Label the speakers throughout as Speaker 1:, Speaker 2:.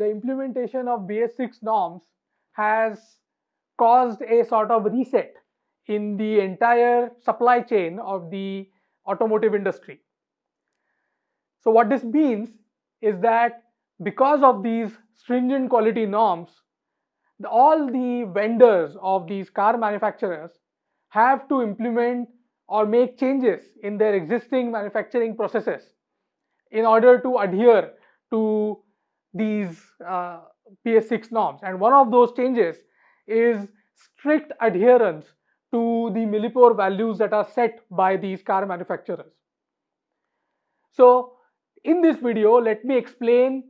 Speaker 1: the implementation of BS6 norms has caused a sort of reset in the entire supply chain of the automotive industry. So what this means is that because of these stringent quality norms, all the vendors of these car manufacturers have to implement or make changes in their existing manufacturing processes in order to adhere to these uh, BS6 norms. And one of those changes is strict adherence to the millipore values that are set by these car manufacturers. So in this video, let me explain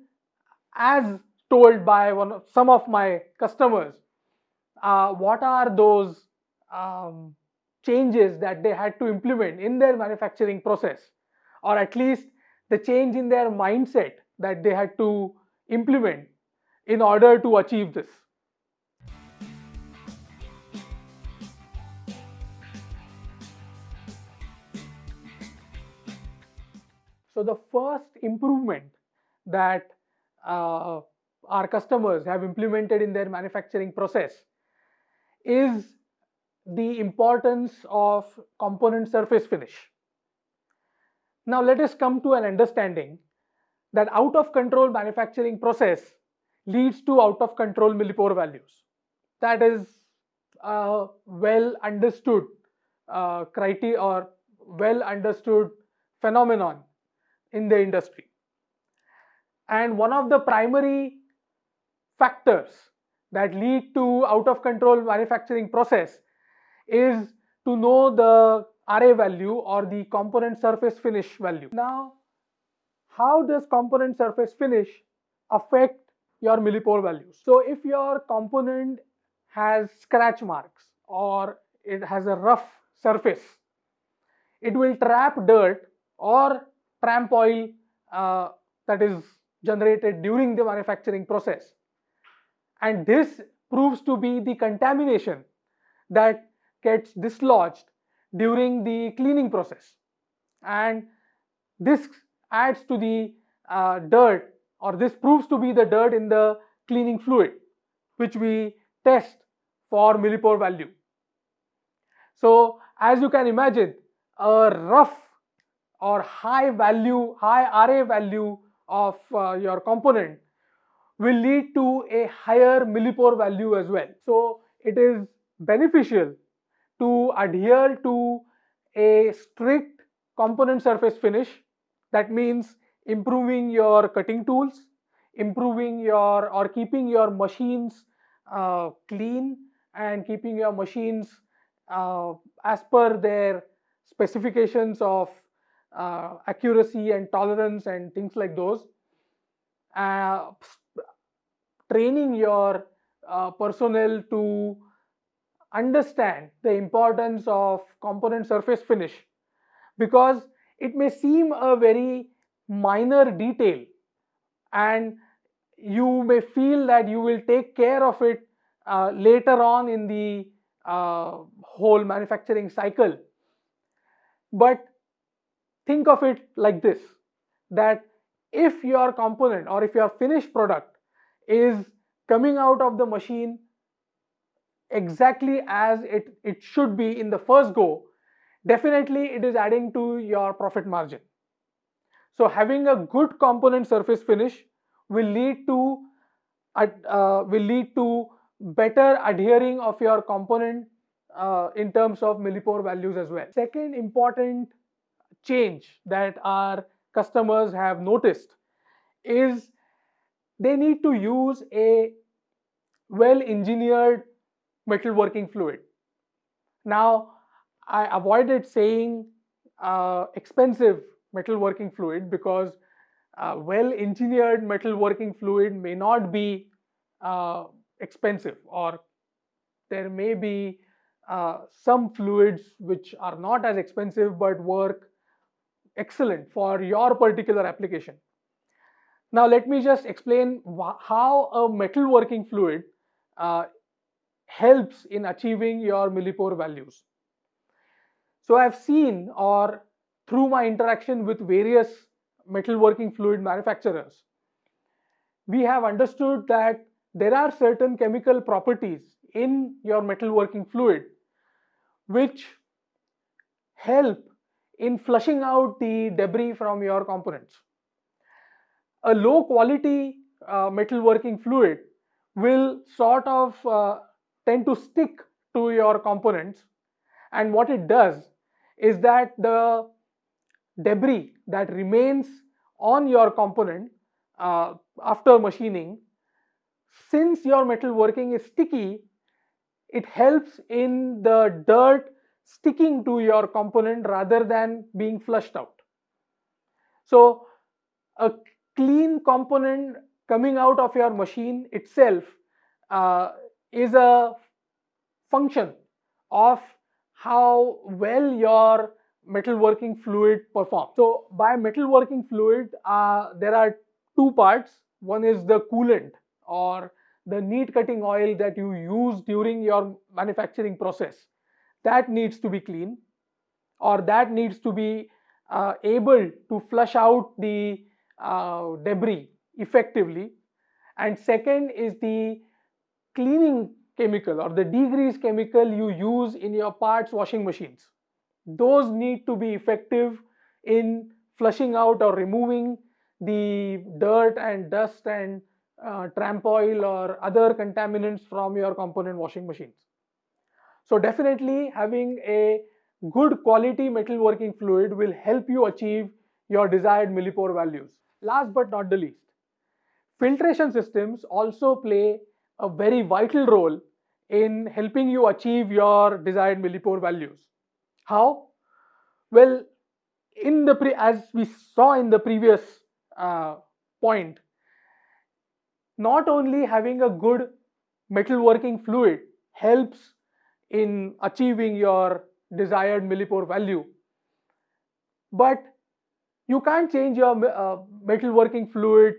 Speaker 1: as told by one of, some of my customers, uh, what are those um, changes that they had to implement in their manufacturing process or at least the change in their mindset that they had to implement in order to achieve this. So the first improvement that uh, our customers have implemented in their manufacturing process is the importance of component surface finish. Now let us come to an understanding that out of control manufacturing process leads to out of control millipore values. That is a well understood uh, criteria or well understood phenomenon in the industry. And one of the primary factors that lead to out of control manufacturing process is to know the RA value or the component surface finish value. Now, how does component surface finish affect your millipore values? So, if your component has scratch marks or it has a rough surface, it will trap dirt or tramp oil uh, that is generated during the manufacturing process. And this proves to be the contamination that gets dislodged during the cleaning process. And this adds to the uh, dirt or this proves to be the dirt in the cleaning fluid which we test for millipore value. So as you can imagine a rough or high value, high RA value of uh, your component will lead to a higher millipore value as well. So it is beneficial to adhere to a strict component surface finish. That means improving your cutting tools, improving your or keeping your machines uh, clean and keeping your machines uh, as per their specifications of uh, accuracy and tolerance and things like those. Uh, training your uh, personnel to understand the importance of component surface finish because it may seem a very minor detail and you may feel that you will take care of it uh, later on in the uh, whole manufacturing cycle. But think of it like this that if your component or if your finished product is coming out of the machine exactly as it, it should be in the first go, definitely it is adding to your profit margin. So having a good component surface finish will lead to uh, will lead to better adhering of your component uh, in terms of millipore values as well. Second important change that our customers have noticed is they need to use a well engineered metalworking fluid. Now, I avoided saying uh, expensive metalworking fluid because uh, well engineered metalworking fluid may not be uh, expensive or there may be uh, some fluids which are not as expensive but work excellent for your particular application. Now let me just explain how a metalworking fluid uh, helps in achieving your millipore values. So I've seen or through my interaction with various metalworking fluid manufacturers, we have understood that there are certain chemical properties in your metalworking fluid which help in flushing out the debris from your components. A low quality uh, metalworking fluid will sort of uh, tend to stick to your components and what it does is that the debris that remains on your component uh, after machining since your metalworking is sticky it helps in the dirt sticking to your component rather than being flushed out. So a clean component coming out of your machine itself uh, is a function of how well your metalworking fluid performs. So by metalworking fluid, uh, there are two parts. One is the coolant or the neat cutting oil that you use during your manufacturing process. That needs to be clean or that needs to be uh, able to flush out the uh, debris effectively. And second is the cleaning chemical or the degrease chemical you use in your parts washing machines. Those need to be effective in flushing out or removing the dirt and dust and uh, tramp oil or other contaminants from your component washing machines. So definitely having a good quality metalworking fluid will help you achieve your desired millipore values. Last but not the least, filtration systems also play a very vital role in helping you achieve your desired millipore values. How? Well, in the pre as we saw in the previous uh, point, not only having a good metalworking fluid helps in achieving your desired millipore value, but you can't change your uh, metalworking fluid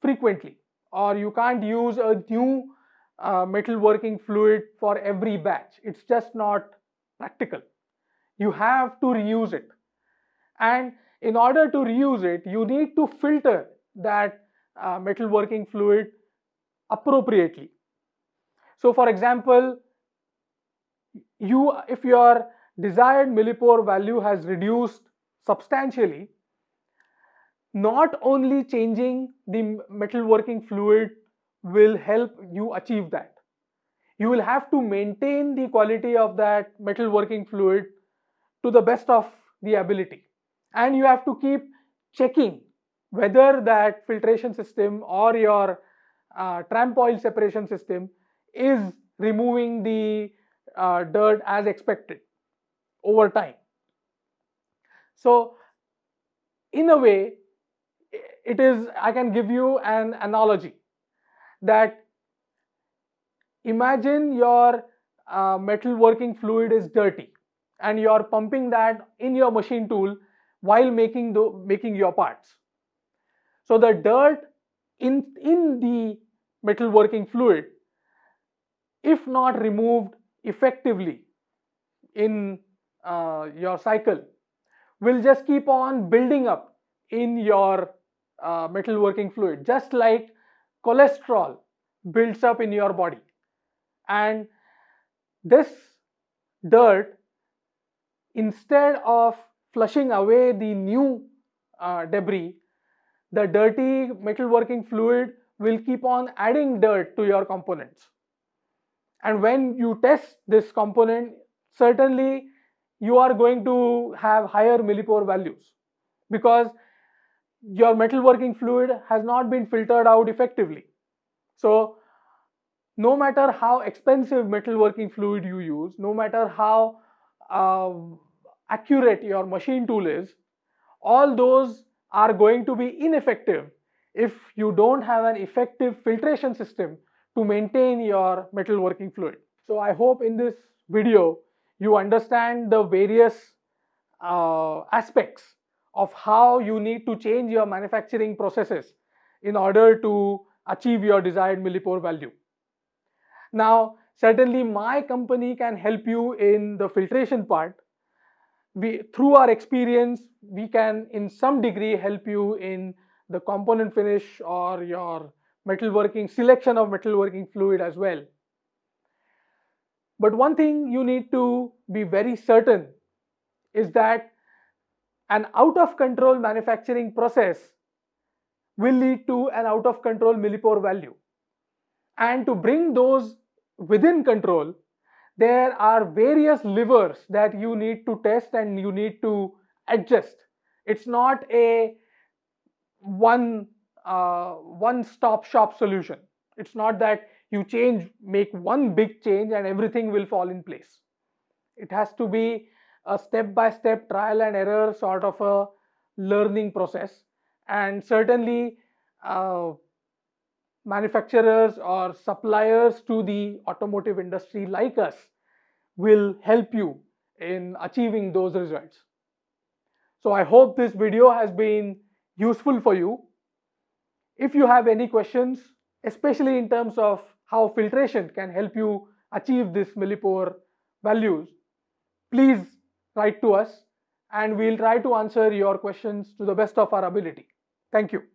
Speaker 1: frequently or you can't use a new uh, metalworking fluid for every batch. It's just not practical. You have to reuse it. And in order to reuse it, you need to filter that uh, metalworking fluid appropriately. So for example, you if your desired millipore value has reduced substantially, not only changing the metalworking fluid will help you achieve that. You will have to maintain the quality of that metalworking fluid to the best of the ability. And you have to keep checking whether that filtration system or your uh, tramp oil separation system is removing the uh, dirt as expected over time. So in a way, it is, I can give you an analogy that imagine your uh, metalworking fluid is dirty and you're pumping that in your machine tool while making the making your parts. So the dirt in in the metal working fluid if not removed effectively in uh, your cycle will just keep on building up in your uh, metalworking fluid just like cholesterol builds up in your body and this dirt instead of flushing away the new uh, debris the dirty metalworking fluid will keep on adding dirt to your components and when you test this component certainly you are going to have higher millipore values because your metalworking fluid has not been filtered out effectively. So no matter how expensive metalworking fluid you use, no matter how uh, accurate your machine tool is, all those are going to be ineffective if you don't have an effective filtration system to maintain your metalworking fluid. So I hope in this video you understand the various uh, aspects of how you need to change your manufacturing processes in order to achieve your desired millipore value. Now, certainly my company can help you in the filtration part. We, through our experience, we can in some degree help you in the component finish or your metalworking selection of metalworking fluid as well. But one thing you need to be very certain is that an out of control manufacturing process will lead to an out of control millipore value. And to bring those within control, there are various levers that you need to test and you need to adjust. It's not a one uh, one stop shop solution. It's not that you change, make one big change and everything will fall in place. It has to be a step by step trial and error sort of a learning process. And certainly uh, manufacturers or suppliers to the automotive industry like us will help you in achieving those results. So I hope this video has been useful for you. If you have any questions, especially in terms of how filtration can help you achieve this millipore values, please write to us and we'll try to answer your questions to the best of our ability. Thank you.